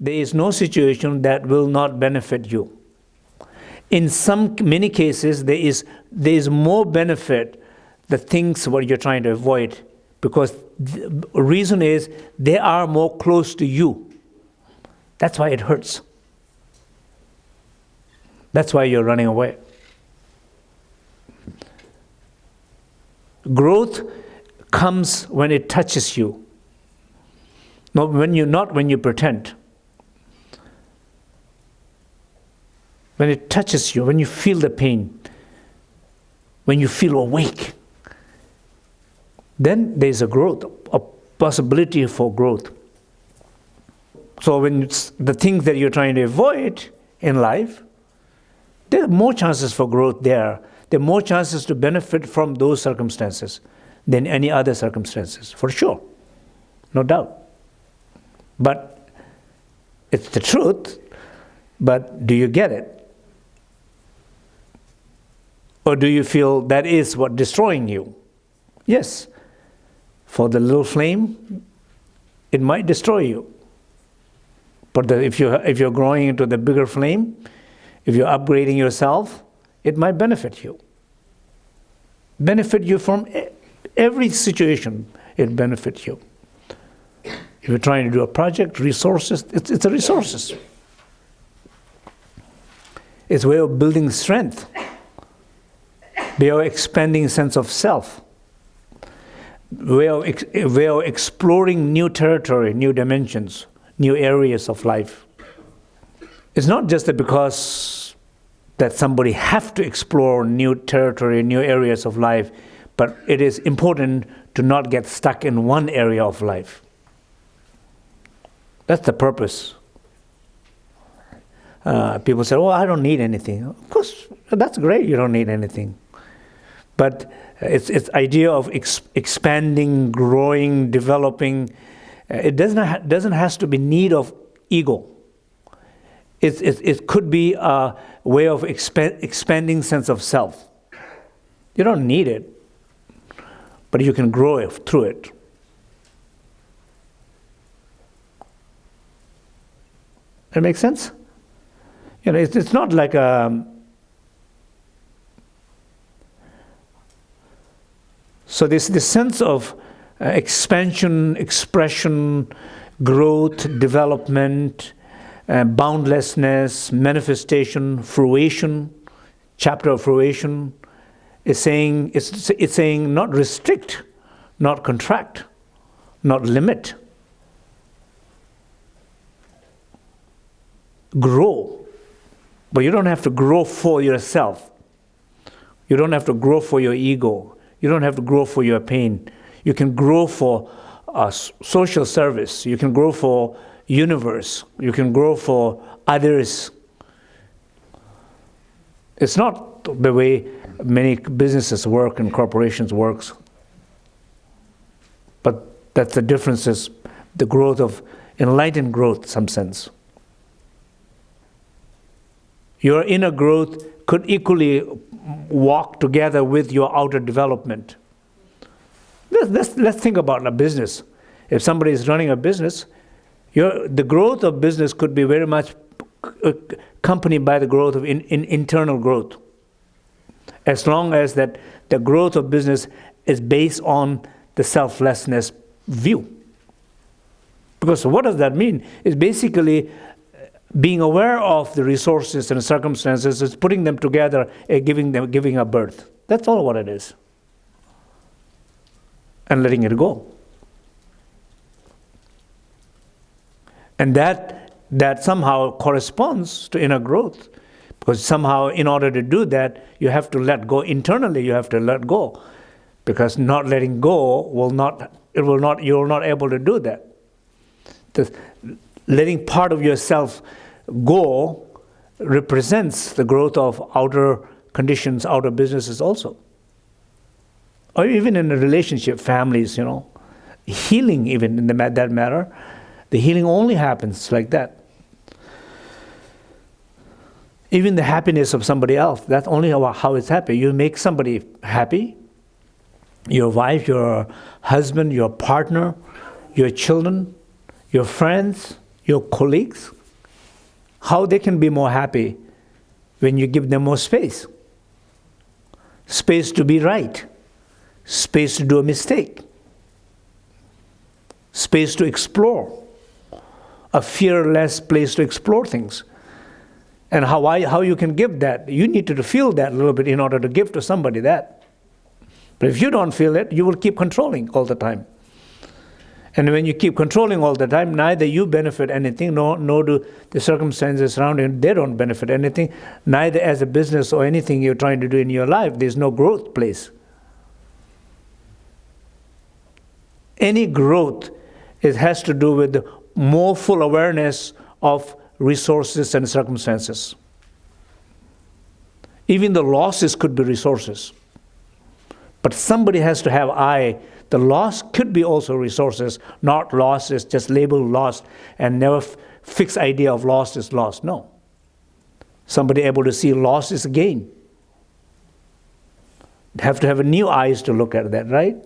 there is no situation that will not benefit you. In some many cases, there is there is more benefit the things what you're trying to avoid because the reason is they are more close to you. That's why it hurts. That's why you're running away. Growth comes when it touches you. Not when you not when you pretend. When it touches you, when you feel the pain, when you feel awake, then there's a growth, a possibility for growth. So when the things that you're trying to avoid in life, there are more chances for growth there. There are more chances to benefit from those circumstances than any other circumstances, for sure. No doubt. But it's the truth, but do you get it? Or do you feel that is what destroying you? Yes. For the little flame, it might destroy you. But the, if, you, if you're growing into the bigger flame, if you're upgrading yourself, it might benefit you. Benefit you from every situation, it benefits you. If you're trying to do a project, resources, it's, it's a resources. It's a way of building strength. Way of expanding sense of self. Way of, way of exploring new territory, new dimensions, new areas of life. It's not just that because that somebody have to explore new territory, new areas of life, but it is important to not get stuck in one area of life. That's the purpose. Uh, people say, "Oh, I don't need anything." Of course, that's great. You don't need anything, but it's it's idea of ex expanding, growing, developing. Uh, it doesn't ha doesn't has to be need of ego. It it, it could be a way of exp expanding sense of self. You don't need it, but you can grow it, through it. That makes sense? You know, it's, it's not like a. So this this sense of uh, expansion, expression, growth, development, uh, boundlessness, manifestation, fruition, chapter of fruition, is saying it's, it's saying not restrict, not contract, not limit. grow. But you don't have to grow for yourself. You don't have to grow for your ego. You don't have to grow for your pain. You can grow for uh, social service. You can grow for universe. You can grow for others. It's not the way many businesses work and corporations works. But that's the difference is the growth of enlightened growth, some sense. Your inner growth could equally walk together with your outer development. Let's, let's, let's think about a business. If somebody is running a business, your, the growth of business could be very much accompanied by the growth of in, in internal growth. As long as that the growth of business is based on the selflessness view. Because what does that mean? It's basically being aware of the resources and circumstances is putting them together and giving them giving a birth. That's all what it is. And letting it go. And that that somehow corresponds to inner growth. Because somehow in order to do that, you have to let go internally, you have to let go. Because not letting go will not it will not you're not able to do that. The, letting part of yourself go represents the growth of outer conditions, outer businesses also. Or even in a relationship, families, you know, healing even in the, that matter, the healing only happens like that. Even the happiness of somebody else, that's only how, how it's happy. You make somebody happy, your wife, your husband, your partner, your children, your friends, your colleagues, how they can be more happy when you give them more space. Space to be right, space to do a mistake, space to explore, a fearless place to explore things. And how, I, how you can give that, you need to feel that a little bit in order to give to somebody that. But if you don't feel it, you will keep controlling all the time. And when you keep controlling all the time, neither you benefit anything, nor, nor do the circumstances surrounding you, they don't benefit anything. Neither as a business or anything you're trying to do in your life, there's no growth place. Any growth it has to do with more full awareness of resources and circumstances. Even the losses could be resources. But somebody has to have eye. The loss could be also resources, not losses, just label lost and never fixed idea of loss is lost. No. Somebody able to see loss is gain. Have to have a new eyes to look at that, right?